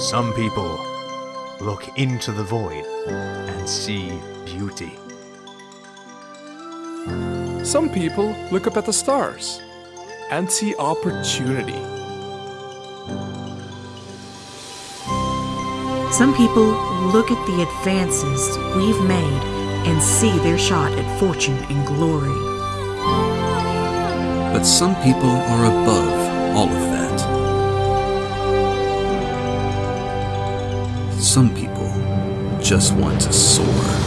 Some people look into the void and see beauty. Some people look up at the stars and see opportunity. Some people look at the advances we've made and see their shot at fortune and glory. But some people are above all of that. Some people just want to soar.